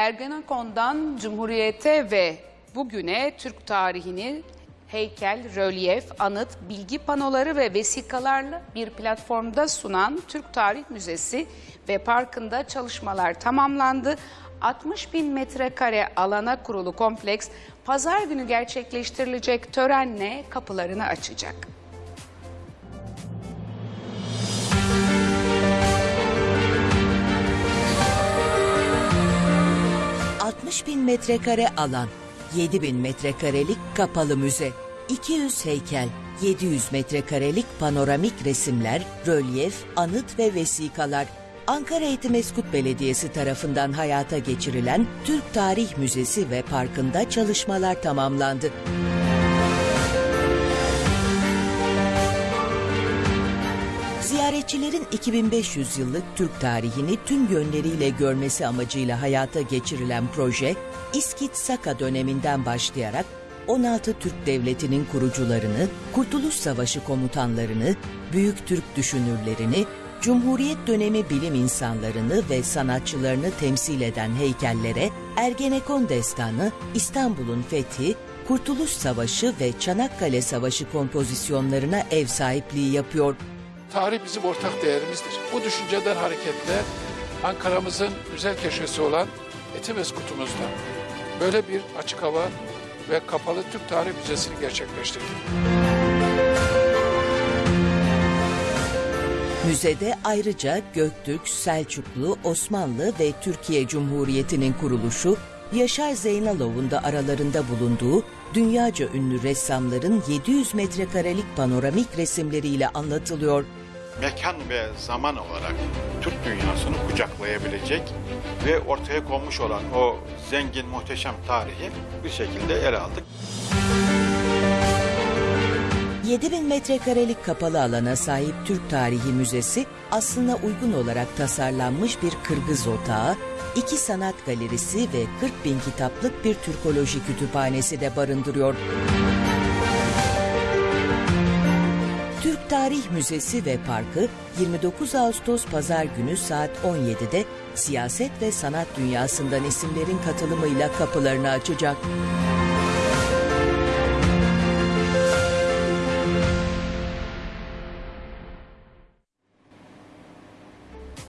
Ergenekon'dan Cumhuriyete ve bugüne Türk tarihini heykel, rölyef, anıt, bilgi panoları ve vesikalarla bir platformda sunan Türk Tarih Müzesi ve Parkı'nda çalışmalar tamamlandı. 60 bin metrekare alana kurulu kompleks pazar günü gerçekleştirilecek törenle kapılarını açacak. 60 bin metrekare alan, 7 bin metrekarelik kapalı müze, 200 heykel, 700 metrekarelik panoramik resimler, rölyef, anıt ve vesikalar, Ankara Etimeskut Belediyesi tarafından hayata geçirilen Türk Tarih Müzesi ve Parkı'nda çalışmalar tamamlandı. Ziyaretçilerin 2500 yıllık Türk tarihini tüm yönleriyle görmesi amacıyla hayata geçirilen proje, İskit Saka döneminden başlayarak 16 Türk Devleti'nin kurucularını, Kurtuluş Savaşı komutanlarını, Büyük Türk düşünürlerini, Cumhuriyet dönemi bilim insanlarını ve sanatçılarını temsil eden heykellere Ergenekon Destanı, İstanbul'un fethi, Kurtuluş Savaşı ve Çanakkale Savaşı kompozisyonlarına ev sahipliği yapıyor. Tarih bizim ortak değerimizdir. Bu düşünceden hareketle Ankara'mızın güzel köşesi olan Etimeskut'umuzda böyle bir açık hava ve kapalı Türk Tarih Müzesi'ni gerçekleştirdik. Müzede ayrıca Göktürk, Selçuklu, Osmanlı ve Türkiye Cumhuriyeti'nin kuruluşu, Yaşar Zeynalov'un da aralarında bulunduğu dünyaca ünlü ressamların 700 metrekarelik panoramik resimleriyle anlatılıyor. Mekan ve zaman olarak Türk dünyasını kucaklayabilecek ve ortaya konmuş olan o zengin, muhteşem tarihi bir şekilde ele aldık. 7000 metrekarelik kapalı alana sahip Türk Tarihi Müzesi aslına uygun olarak tasarlanmış bir Kırgız otağı, iki sanat galerisi ve 40 bin kitaplık bir Türkoloji kütüphanesi de barındırıyor. Tarih Müzesi ve Parkı 29 Ağustos Pazar günü saat 17'de siyaset ve sanat dünyasından isimlerin katılımıyla kapılarını açacak.